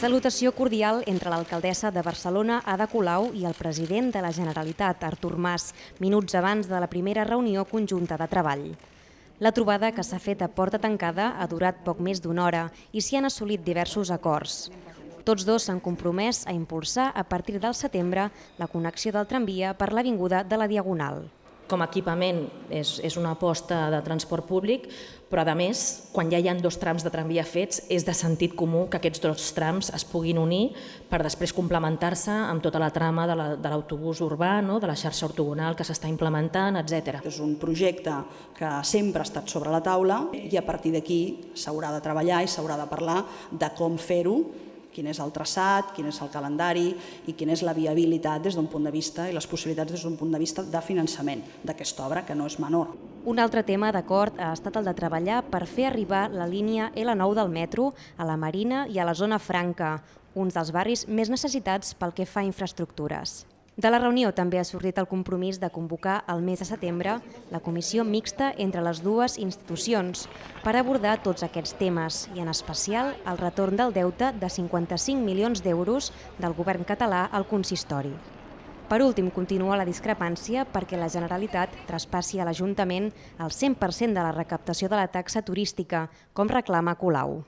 Salutació cordial entre l'alcaldessa de Barcelona, Ada Colau, i el president de la Generalitat, Artur Mas, minuts abans de la primera reunió conjunta de treball. La trobada, que s'ha fet a porta tancada, ha durat poc més d'una hora i s'hi han assolit diversos acords. Tots dos s'han compromès a impulsar a partir del setembre la connexió del tramvia per l'Avinguda de la Diagonal com a equipament és, és una aposta de transport públic, però a més, quan ja hi ha dos trams de tramvia fets, és de sentit comú que aquests dos trams es puguin unir per després complementar-se amb tota la trama de l'autobús la, urbà, no? de la xarxa ortogonal que s'està implementant, etc. És un projecte que sempre ha estat sobre la taula i a partir d'aquí s'haurà de treballar i s'haurà de parlar de com fer-ho quin és el traçat, quin és el calendari i quina és la viabilitat des d'un punt de vista i les possibilitats des d'un punt de vista de finançament d'aquesta obra, que no és menor. Un altre tema d'acord ha estat el de treballar per fer arribar la línia L9 del metro a la Marina i a la zona franca, uns dels barris més necessitats pel que fa a infraestructures. De la reunió també ha sortit el compromís de convocar el mes de setembre la comissió mixta entre les dues institucions per abordar tots aquests temes i en especial el retorn del deute de 55 milions d'euros del govern català al consistori. Per últim, continua la discrepància perquè la Generalitat traspassi a l'Ajuntament el 100% de la recaptació de la taxa turística, com reclama Colau.